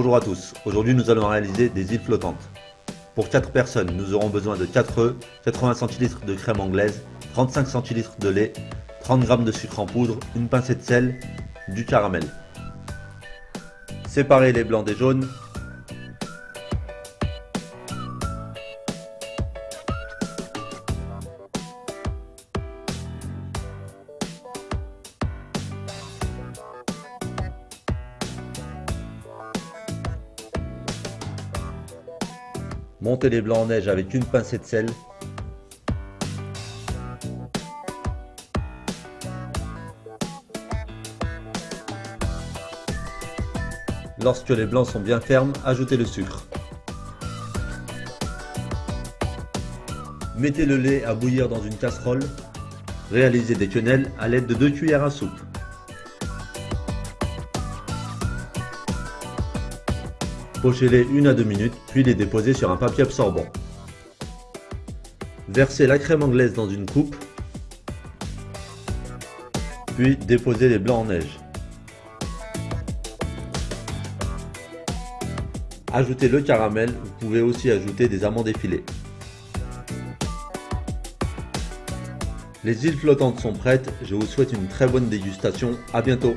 Bonjour à tous, aujourd'hui nous allons réaliser des îles flottantes. Pour 4 personnes, nous aurons besoin de 4 œufs, 80 cl de crème anglaise, 35 cl de lait, 30 g de sucre en poudre, une pincée de sel, du caramel. Séparez les blancs des jaunes. Montez les blancs en neige avec une pincée de sel. Lorsque les blancs sont bien fermes, ajoutez le sucre. Mettez le lait à bouillir dans une casserole. Réalisez des quenelles à l'aide de 2 cuillères à soupe. Pochez-les une à deux minutes, puis les déposez sur un papier absorbant. Versez la crème anglaise dans une coupe, puis déposez les blancs en neige. Ajoutez le caramel, vous pouvez aussi ajouter des amandes effilées. Les îles flottantes sont prêtes, je vous souhaite une très bonne dégustation, à bientôt